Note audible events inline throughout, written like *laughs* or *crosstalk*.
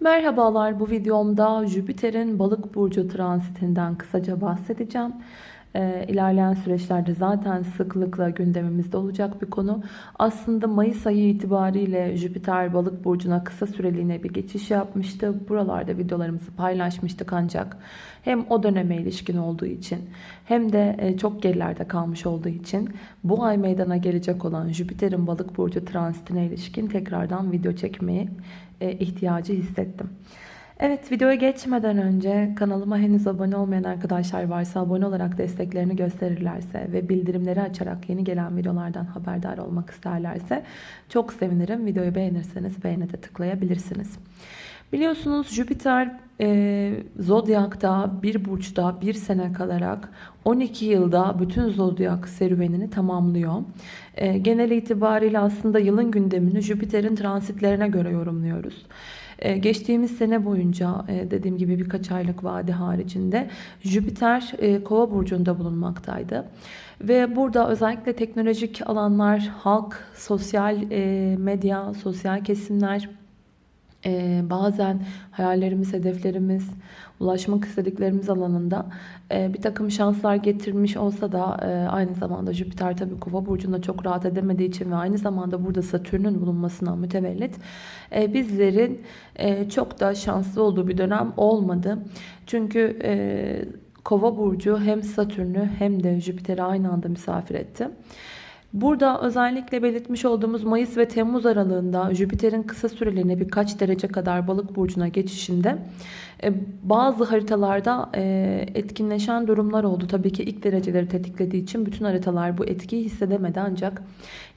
Merhabalar bu videomda Jüpiter'in balık burcu transitinden kısaca bahsedeceğim. Ee, ilerleyen süreçlerde zaten sıklıkla gündemimizde olacak bir konu. Aslında Mayıs ayı itibariyle Jüpiter balık burcuna kısa süreliğine bir geçiş yapmıştı. Buralarda videolarımızı paylaşmıştık ancak hem o döneme ilişkin olduğu için hem de e, çok gerilerde kalmış olduğu için bu ay meydana gelecek olan Jüpiter'in balık burcu transitine ilişkin tekrardan video çekmeyi e, ihtiyacı hissettim. Evet videoya geçmeden önce kanalıma henüz abone olmayan arkadaşlar varsa abone olarak desteklerini gösterirlerse ve bildirimleri açarak yeni gelen videolardan haberdar olmak isterlerse çok sevinirim. Videoyu beğenirseniz beğene de tıklayabilirsiniz. Biliyorsunuz Jüpiter e, Zodyak'ta bir burçta bir sene kalarak 12 yılda bütün Zodyak serüvenini tamamlıyor. E, genel itibariyle aslında yılın gündemini Jüpiter'in transitlerine göre yorumluyoruz. Ee, geçtiğimiz sene boyunca e, dediğim gibi birkaç aylık vade haricinde Jüpiter e, kova burcunda bulunmaktaydı. Ve burada özellikle teknolojik alanlar, halk, sosyal e, medya, sosyal kesimler ee, bazen hayallerimiz, hedeflerimiz, ulaşmak istediklerimiz alanında e, bir takım şanslar getirmiş olsa da e, aynı zamanda Jüpiter tabi kova burcunda çok rahat edemediği için ve aynı zamanda burada Satürn'ün bulunmasından mütevellit e, bizlerin e, çok da şanslı olduğu bir dönem olmadı. Çünkü e, kova burcu hem Satürn'ü hem de Jüpiter'i aynı anda misafir etti. Burada özellikle belirtmiş olduğumuz Mayıs ve Temmuz aralığında Jüpiter'in kısa süreliğine birkaç derece kadar balık burcuna geçişinde e, bazı haritalarda e, etkinleşen durumlar oldu. Tabii ki ilk dereceleri tetiklediği için bütün haritalar bu etkiyi hissedemedi ancak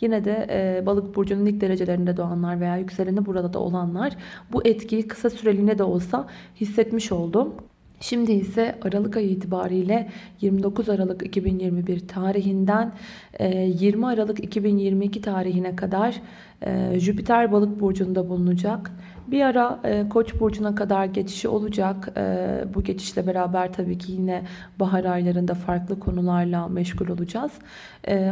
yine de e, balık burcunun ilk derecelerinde doğanlar veya yükseleni burada da olanlar bu etkiyi kısa süreliğine de olsa hissetmiş oldu. Şimdi ise Aralık ayı itibariyle 29 Aralık 2021 tarihinden 20 e, Aralık 2022 tarihine kadar e, Jüpiter balık burcunda bulunacak. Bir ara e, Koç burcuna kadar geçişi olacak. Bu geçişle beraber tabii ki yine bahar aylarında farklı konularla meşgul olacağız.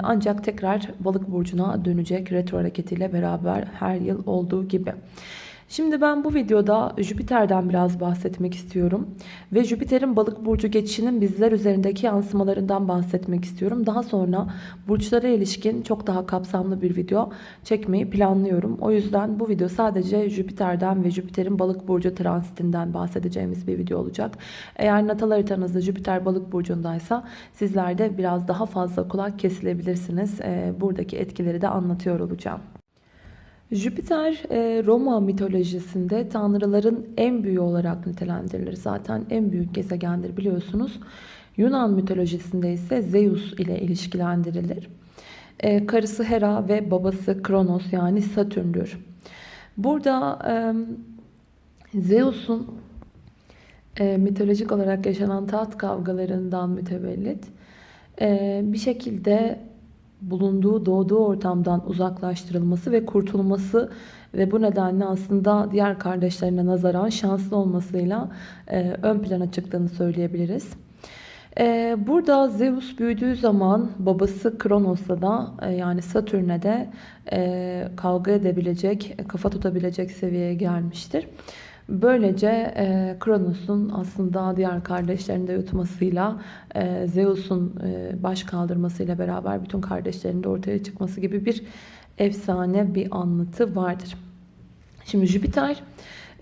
Ancak tekrar balık burcuna dönecek retro hareketiyle beraber her yıl olduğu gibi. Şimdi ben bu videoda Jüpiter'den biraz bahsetmek istiyorum. Ve Jüpiter'in balık burcu geçişinin bizler üzerindeki yansımalarından bahsetmek istiyorum. Daha sonra burçlara ilişkin çok daha kapsamlı bir video çekmeyi planlıyorum. O yüzden bu video sadece Jüpiter'den ve Jüpiter'in balık burcu transitinden bahsedeceğimiz bir video olacak. Eğer natal haritanızda Jüpiter balık burcundaysa sizler de biraz daha fazla kulak kesilebilirsiniz. Buradaki etkileri de anlatıyor olacağım. Jüpiter e, Roma mitolojisinde tanrıların en büyüğü olarak nitelendirilir. Zaten en büyük gezegendir biliyorsunuz. Yunan mitolojisinde ise Zeus ile ilişkilendirilir. E, karısı Hera ve babası Kronos yani Satürn'dür. Burada e, Zeus'un mitolojik olarak yaşanan taht kavgalarından mütevellit bir şekilde bulunduğu, doğduğu ortamdan uzaklaştırılması ve kurtulması ve bu nedenle aslında diğer kardeşlerine nazaran şanslı olmasıyla e, ön plana çıktığını söyleyebiliriz. E, burada Zeus büyüdüğü zaman babası Kronos'la da e, yani Satürn'e de e, kavga edebilecek, kafa tutabilecek seviyeye gelmiştir. Böylece e, Kronos'un aslında diğer kardeşlerini de yutmasıyla e, Zeus'un e, baş kaldırmasıyla beraber bütün kardeşlerinin de ortaya çıkması gibi bir efsane bir anlatı vardır. Şimdi Jüpiter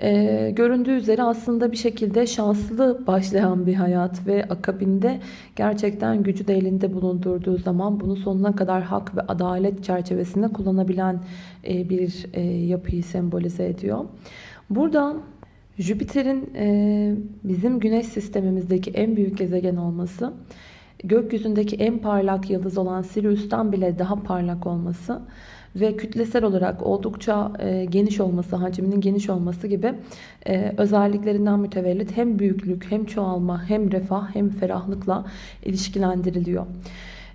e, göründüğü üzere aslında bir şekilde şanslı başlayan bir hayat ve akabinde gerçekten gücü de elinde bulundurduğu zaman bunu sonuna kadar hak ve adalet çerçevesinde kullanabilen e, bir e, yapıyı sembolize ediyor. Burada Jüpiter'in e, bizim güneş sistemimizdeki en büyük gezegen olması, gökyüzündeki en parlak yıldız olan Sirius'tan bile daha parlak olması ve kütlesel olarak oldukça e, geniş olması, hacminin geniş olması gibi e, özelliklerinden mütevellit hem büyüklük, hem çoğalma, hem refah, hem ferahlıkla ilişkilendiriliyor.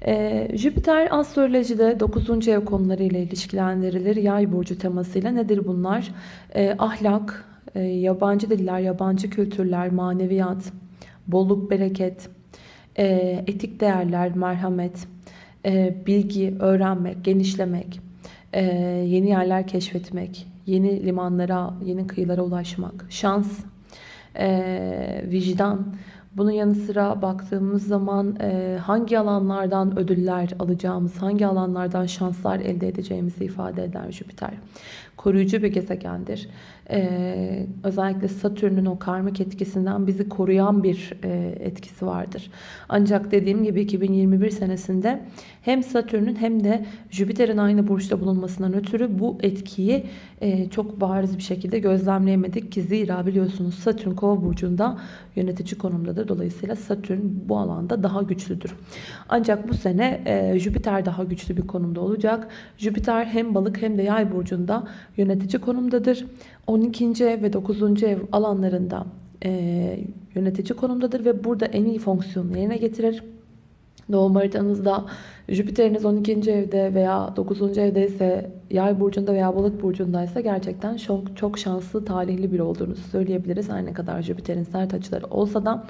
Ee, Jüpiter astrolojide 9. ev konuları ile ilişkilendirilir. Yay burcu temasıyla nedir bunlar? Ee, ahlak, e, yabancı diller, yabancı kültürler, maneviyat, bolluk, bereket, e, etik değerler, merhamet, e, bilgi, öğrenmek, genişlemek, yeni yerler keşfetmek, yeni limanlara, yeni kıyılara ulaşmak, şans, e, vicdan. Bunun yanı sıra baktığımız zaman e, hangi alanlardan ödüller alacağımız, hangi alanlardan şanslar elde edeceğimizi ifade eder Jüpiter. Koruyucu bir gezegendir. E, özellikle Satürn'ün o karmik etkisinden bizi koruyan bir e, etkisi vardır. Ancak dediğim gibi 2021 senesinde hem Satürn'ün hem de Jüpiter'in aynı burçta bulunmasından ötürü bu etkiyi e, çok bariz bir şekilde gözlemleyemedik ki zira biliyorsunuz Satürn kova burcunda yönetici konumdadır. Dolayısıyla Satürn bu alanda daha güçlüdür. Ancak bu sene e, Jüpiter daha güçlü bir konumda olacak. Jüpiter hem balık hem de yay burcunda yönetici konumdadır. 12. ev ve 9. ev alanlarında e, yönetici konumdadır ve burada en iyi fonksiyonu yerine getirir. Doğum haritanızda Jüpiter'iniz 12. evde veya 9. evde ise yay burcunda veya balık burcundaysa gerçekten çok, çok şanslı, talihli bir olduğunuzu söyleyebiliriz. Her ne kadar Jüpiter'in sert açıları olsa da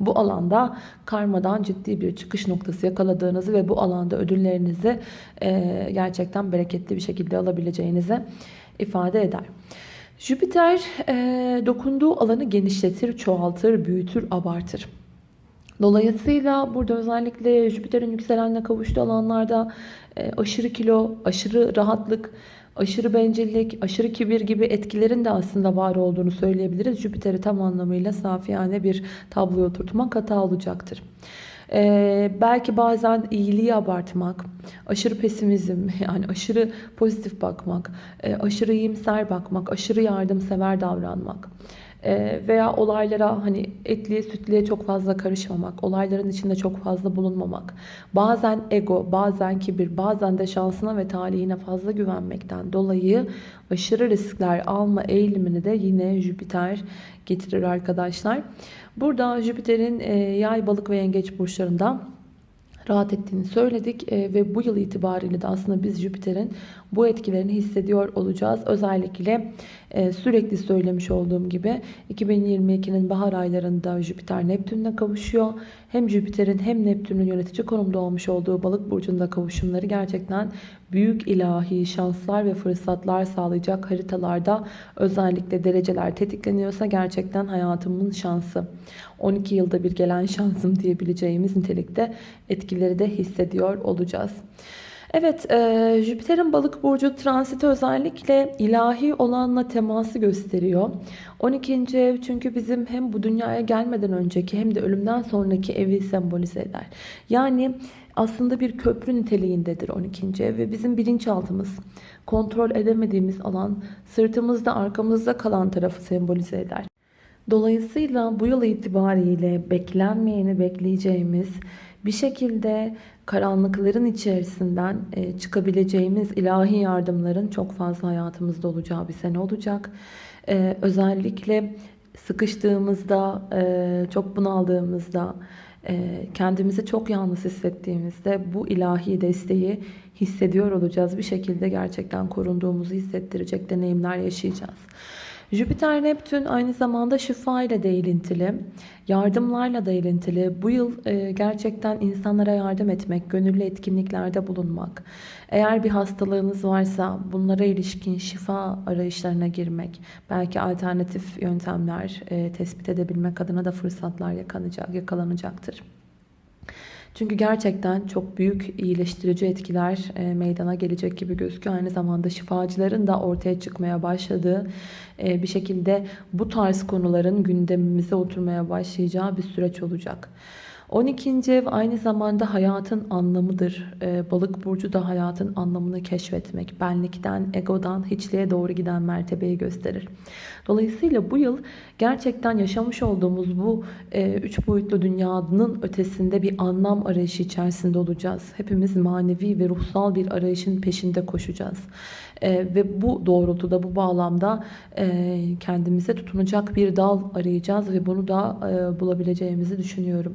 bu alanda karmadan ciddi bir çıkış noktası yakaladığınızı ve bu alanda ödüllerinizi e, gerçekten bereketli bir şekilde alabileceğinizi ifade eder. Jüpiter e, dokunduğu alanı genişletir, çoğaltır, büyütür, abartır. Dolayısıyla burada özellikle Jüpiter'in yükselenle kavuştuğu alanlarda e, aşırı kilo, aşırı rahatlık, aşırı bencillik, aşırı kibir gibi etkilerin de aslında var olduğunu söyleyebiliriz. Jüpiter'i tam anlamıyla safiyane bir tabloya oturtmak hata olacaktır. Ee, belki bazen iyiliği abartmak, aşırı pesimizm, *laughs* yani aşırı pozitif bakmak, e, aşırı iyimser bakmak, aşırı yardımsever davranmak veya olaylara hani etliye sütliye çok fazla karışmamak, olayların içinde çok fazla bulunmamak, bazen ego, bazen kibir, bazen de şansına ve talihine fazla güvenmekten dolayı aşırı riskler alma eğilimini de yine Jüpiter getirir arkadaşlar. Burada Jüpiter'in yay, balık ve yengeç burçlarında rahat ettiğini söyledik e, ve bu yıl itibariyle de aslında biz Jüpiter'in bu etkilerini hissediyor olacağız. Özellikle e, sürekli söylemiş olduğum gibi 2022'nin bahar aylarında Jüpiter Neptün'le kavuşuyor. Hem Jüpiter'in hem Neptün'ün yönetici konumda olmuş olduğu balık burcunda kavuşumları gerçekten büyük ilahi şanslar ve fırsatlar sağlayacak haritalarda özellikle dereceler tetikleniyorsa gerçekten hayatımın şansı. 12 yılda bir gelen şansım diyebileceğimiz nitelikte etkileri de hissediyor olacağız. Evet, e, Jüpiter'in balık burcu transiti özellikle ilahi olanla teması gösteriyor. 12. ev çünkü bizim hem bu dünyaya gelmeden önceki hem de ölümden sonraki evi sembolize eder. Yani aslında bir köprü niteliğindedir 12. ev ve bizim bilinçaltımız, kontrol edemediğimiz alan, sırtımızda arkamızda kalan tarafı sembolize eder. Dolayısıyla bu yıl itibariyle beklenmeyeni bekleyeceğimiz bir şekilde karanlıkların içerisinden e, çıkabileceğimiz ilahi yardımların çok fazla hayatımızda olacağı bir sene olacak. E, özellikle sıkıştığımızda, e, çok bunaldığımızda, kendimizi çok yalnız hissettiğimizde bu ilahi desteği hissediyor olacağız. Bir şekilde gerçekten korunduğumuzu hissettirecek deneyimler yaşayacağız. Jüpiter Neptün aynı zamanda şifa ile de ilintili, yardımlarla da ilintili. Bu yıl e, gerçekten insanlara yardım etmek, gönüllü etkinliklerde bulunmak. Eğer bir hastalığınız varsa bunlara ilişkin şifa arayışlarına girmek, belki alternatif yöntemler e, tespit edebilmek adına da fırsatlar yakalanacak, yakalanacaktır. Çünkü gerçekten çok büyük iyileştirici etkiler e, meydana gelecek gibi gözüküyor. Aynı zamanda şifacıların da ortaya çıkmaya başladığı e, bir şekilde bu tarz konuların gündemimize oturmaya başlayacağı bir süreç olacak. 12. ev aynı zamanda hayatın anlamıdır. Ee, balık burcu da hayatın anlamını keşfetmek, benlikten, egodan hiçliğe doğru giden mertebeyi gösterir. Dolayısıyla bu yıl gerçekten yaşamış olduğumuz bu e, üç boyutlu dünyanın ötesinde bir anlam arayışı içerisinde olacağız. Hepimiz manevi ve ruhsal bir arayışın peşinde koşacağız. E, ve bu doğrultuda, bu bağlamda e, kendimize tutunacak bir dal arayacağız ve bunu da e, bulabileceğimizi düşünüyorum.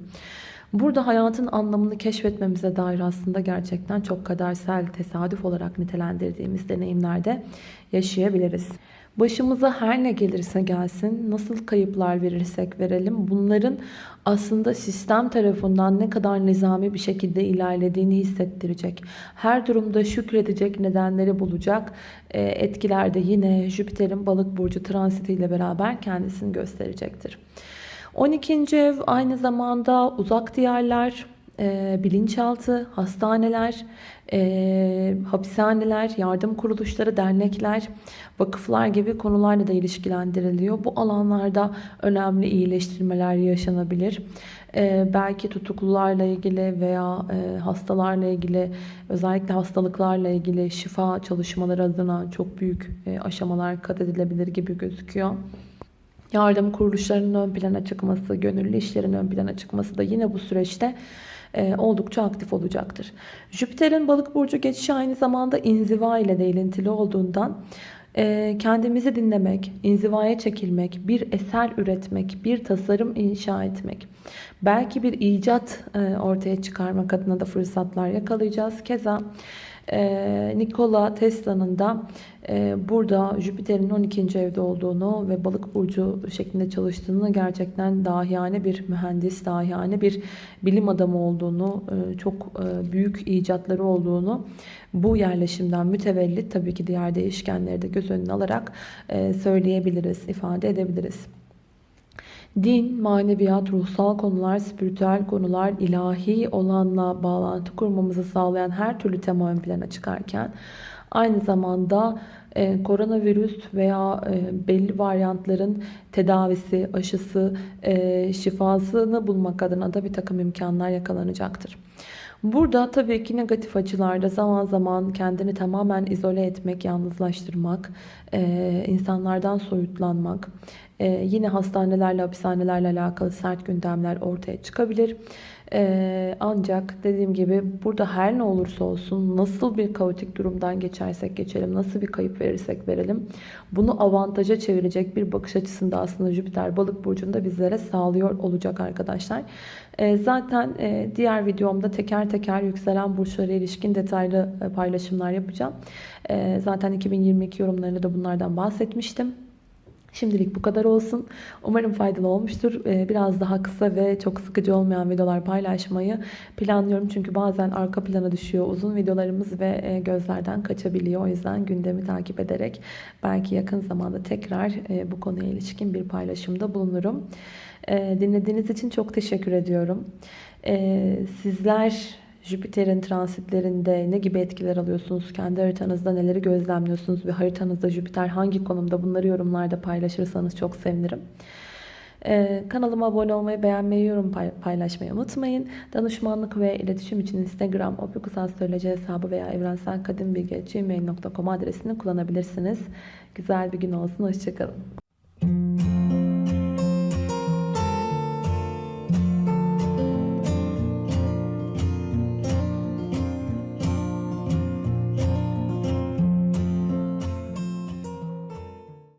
Burada hayatın anlamını keşfetmemize dair aslında gerçekten çok kadersel, tesadüf olarak nitelendirdiğimiz deneyimlerde yaşayabiliriz. Başımıza her ne gelirse gelsin, nasıl kayıplar verirsek verelim bunların aslında sistem tarafından ne kadar nizami bir şekilde ilerlediğini hissettirecek. Her durumda şükredecek nedenleri bulacak e, etkiler de yine Jüpiter'in balık burcu transitiyle beraber kendisini gösterecektir. 12. ev aynı zamanda uzak diyarlar, e, bilinçaltı, hastaneler, e, hapishaneler, yardım kuruluşları, dernekler, vakıflar gibi konularla da ilişkilendiriliyor. Bu alanlarda önemli iyileştirmeler yaşanabilir. E, belki tutuklularla ilgili veya e, hastalarla ilgili özellikle hastalıklarla ilgili şifa çalışmaları adına çok büyük e, aşamalar kat edilebilir gibi gözüküyor. Yardım kuruluşlarının ön plana çıkması, gönüllü işlerin ön plana çıkması da yine bu süreçte oldukça aktif olacaktır. Jüpiter'in balık burcu geçişi aynı zamanda inziva ile de ilintili olduğundan e, kendimizi dinlemek, inzivaya çekilmek, bir eser üretmek, bir tasarım inşa etmek, belki bir icat e, ortaya çıkarmak adına da fırsatlar yakalayacağız. Keza Nikola Tesla'nın da burada Jüpiter'in 12. evde olduğunu ve balık burcu şeklinde çalıştığını gerçekten dahiyane bir mühendis, dahiyane bir bilim adamı olduğunu, çok büyük icatları olduğunu bu yerleşimden mütevellit tabii ki diğer değişkenleri de göz önüne alarak söyleyebiliriz, ifade edebiliriz. Din, maneviyat, ruhsal konular, spiritüel konular, ilahi olanla bağlantı kurmamızı sağlayan her türlü tema ön plana çıkarken aynı zamanda e, koronavirüs veya e, belli varyantların tedavisi, aşısı, e, şifasını bulmak adına da bir takım imkanlar yakalanacaktır. Burada tabii ki negatif açılarda zaman zaman kendini tamamen izole etmek, yalnızlaştırmak, e, insanlardan soyutlanmak, e, yine hastanelerle, hapishanelerle alakalı sert gündemler ortaya çıkabilir. Ee, ancak dediğim gibi burada her ne olursa olsun nasıl bir kaotik durumdan geçersek geçelim, nasıl bir kayıp verirsek verelim bunu avantaja çevirecek bir bakış açısında aslında Jüpiter balık burcunda bizlere sağlıyor olacak arkadaşlar. Ee, zaten e, diğer videomda teker teker yükselen burçlara ilişkin detaylı e, paylaşımlar yapacağım. E, zaten 2022 yorumlarında da bunlardan bahsetmiştim. Şimdilik bu kadar olsun. Umarım faydalı olmuştur. Ee, biraz daha kısa ve çok sıkıcı olmayan videolar paylaşmayı planlıyorum. Çünkü bazen arka plana düşüyor uzun videolarımız ve e, gözlerden kaçabiliyor. O yüzden gündemi takip ederek belki yakın zamanda tekrar e, bu konuya ilişkin bir paylaşımda bulunurum. Ee, dinlediğiniz için çok teşekkür ediyorum. Ee, sizler Jüpiter'in transitlerinde ne gibi etkiler alıyorsunuz? Kendi haritanızda neleri gözlemliyorsunuz? Ve haritanızda Jüpiter hangi konumda? Bunları yorumlarda paylaşırsanız çok sevinirim. Ee, kanalıma abone olmayı, beğenmeyi, yorum paylaşmayı unutmayın. Danışmanlık ve iletişim için Instagram, opikusastroloji hesabı veya evrenselkadimbilgi.gmail.com adresini kullanabilirsiniz. Güzel bir gün olsun. Hoşçakalın.